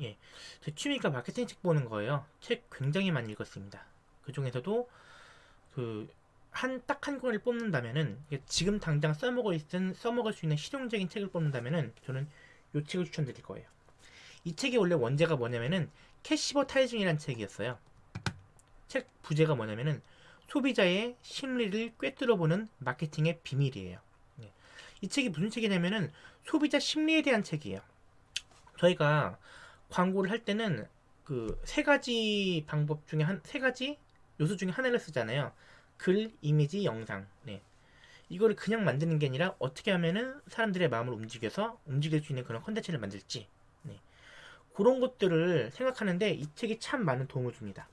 예, 제 취미가 마케팅 책 보는 거예요. 책 굉장히 많이 읽었습니다. 그 중에서도 그 한 딱 한 권을 뽑는다면은 지금 당장 써먹을 있는 써먹을 수 있는 실용적인 책을 뽑는다면은 저는 이 책을 추천드릴 거예요. 이 책이 원래 원제가 뭐냐면은 Cashvertising이라는 책이었어요. 책 부제가 뭐냐면은 소비자의 심리를 꿰뚫어보는 마케팅의 비밀이에요. 예. 이 책이 무슨 책이냐면은 소비자 심리에 대한 책이에요. 저희가 광고를 할 때는 그 세 가지 방법 중에 한 세 가지 요소 중에 하나를 쓰잖아요. 글, 이미지, 영상. 네. 이거를 그냥 만드는 게 아니라 어떻게 하면은 사람들의 마음을 움직여서 움직일 수 있는 그런 컨텐츠를 만들지. 네. 그런 것들을 생각하는데 이 책이 참 많은 도움을 줍니다.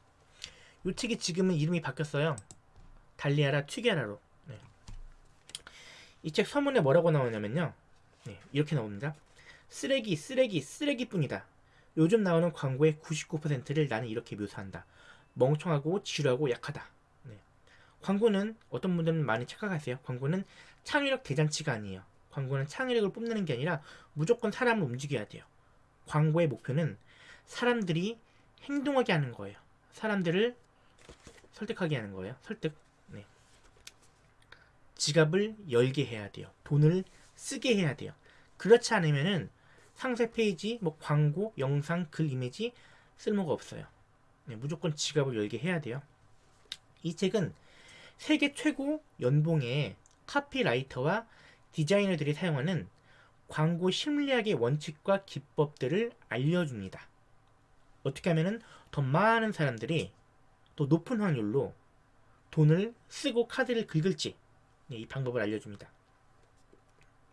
이 책이 지금은 이름이 바뀌었어요. 달리아라 튀게라로. 네. 이책 서문에 뭐라고 나오냐면요. 네, 이렇게 나옵니다. 쓰레기, 쓰레기, 쓰레기뿐이다. 요즘 나오는 광고의 99%를 나는 이렇게 묘사한다. 멍청하고 지루하고 약하다. 네. 광고는 어떤 분들은 많이 착각하세요. 광고는 창의력 대잔치가 아니에요. 광고는 창의력을 뽐내는 게 아니라 무조건 사람을 움직여야 돼요. 광고의 목표는 사람들이 행동하게 하는 거예요. 사람들을 설득하게 하는 거예요. 설득. 네. 지갑을 열게 해야 돼요. 돈을 쓰게 해야 돼요. 그렇지 않으면은 상세 페이지, 뭐 광고, 영상, 글, 이미지 쓸모가 없어요. 네, 무조건 지갑을 열게 해야 돼요. 이 책은 세계 최고 연봉의 카피라이터와 디자이너들이 사용하는 광고 심리학의 원칙과 기법들을 알려줍니다. 어떻게 하면은 더 많은 사람들이 더 높은 확률로 돈을 쓰고 카드를 긁을지 네, 이 방법을 알려줍니다.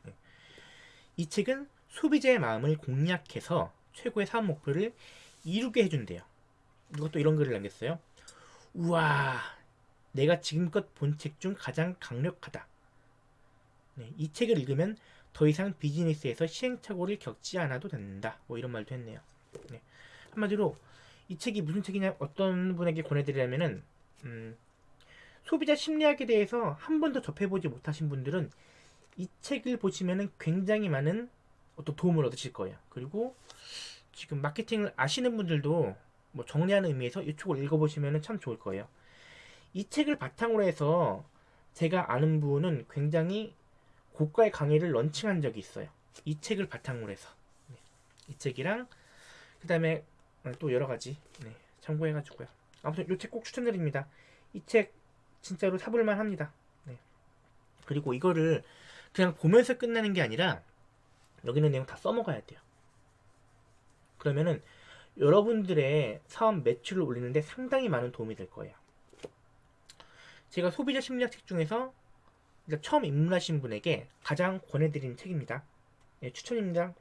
네. 이 책은 소비자의 마음을 공략해서 최고의 사업 목표를 이루게 해준대요. 이것도 이런 글을 남겼어요. 우와, 내가 지금껏 본 책 중 가장 강력하다. 네, 이 책을 읽으면 더 이상 비즈니스에서 시행착오를 겪지 않아도 된다. 뭐 이런 말도 했네요. 네. 한마디로 이 책이 무슨 책이냐 어떤 분에게 권해드리려면은 음, 소비자 심리학에 대해서 한 번도 접해보지 못하신 분들은 이 책을 보시면은 굉장히 많은 어떤 도움을 얻으실 거예요. 그리고 지금 마케팅을 아시는 분들도 뭐 정리하는 의미에서 이 책을 읽어보시면 참 좋을 거예요. 이 책을 바탕으로 해서 제가 아는 분은 굉장히 고가의 강의를 런칭한 적이 있어요. 이 책을 바탕으로 해서 네. 이 책이랑 그 다음에 또 여러 가지 네, 참고해가지고요. 아무튼 이 책 꼭 추천드립니다. 이 책 진짜로 사볼만 합니다. 네. 그리고 이거를 그냥 보면서 끝내는 게 아니라 여기 있는 내용 다 써먹어야 돼요. 그러면은 여러분들의 사업 매출을 올리는데 상당히 많은 도움이 될 거예요. 제가 소비자 심리학 책 중에서 처음 입문하신 분에게 가장 권해드리는 책입니다. 네, 추천입니다.